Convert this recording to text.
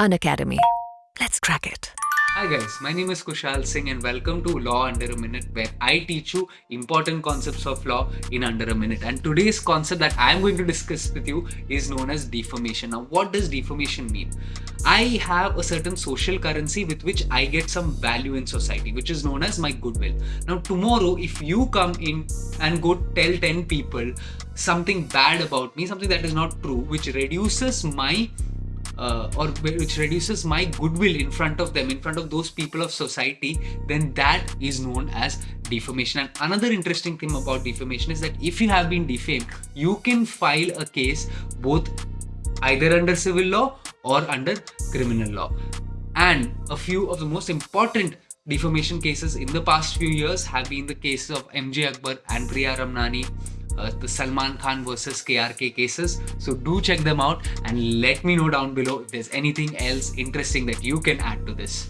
Unacademy. Let's crack it. Hi guys, my name is Kushal Singh and welcome to Law Under a Minute where I teach you important concepts of law in under a minute. And today's concept that I am going to discuss with you is known as defamation. Now, what does defamation mean? I have a certain social currency with which I get some value in society, which is known as my goodwill. Now, tomorrow, if you come in and go tell 10 people something bad about me, something that is not true, which reduces my uh, or which reduces my goodwill in front of them, in front of those people of society, then that is known as defamation. And another interesting thing about defamation is that if you have been defamed, you can file a case both either under civil law or under criminal law. And a few of the most important defamation cases in the past few years have been the cases of MJ Akbar and Priya Ramani, uh, the Salman Khan versus KRK cases. So do check them out and let me know down below if there's anything else interesting that you can add to this.